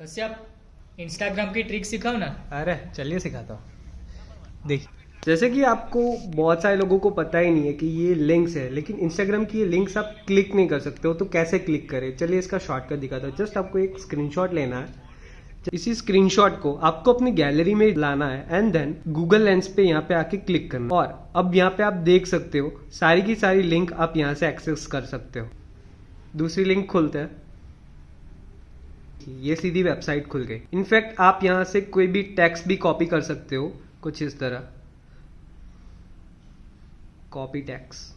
Kashyap Instagram की trick सिखाओ ना। अरे, चलिए सिखाता हूँ। देख, जैसे कि आपको बहुत सारे लोगों को पता ही नहीं है कि ये लिंक्स है, लेकिन इंस्टाग्राम की ये लिंक्स आप क्लिक नहीं कर सकते हो तो कैसे क्लिक करें? चलिए इसका शॉर्टकट दिखाता हूँ। जस्ट आपको एक स्क्रीनशॉट लेना है। इसी स्क्रीनशॉट को आपको अपनी गैलरी में लाना है एंड देन गूगल लेंस पे यहाँ पे आके क्लिक करना और अब यहाँ पे आप देख सकते हो, सारी की सारी लिंक आप यहाँ से एक्सेस कर सकते हो। दूसरी लिंक खोलते हैं। ये सीधी वेबसाइट खुल गई। इनफैक्ट आप यहाँ से कोई भी टेक्स्ट भी कॉपी कर सकते हो, कुछ इस तरह। Copy tax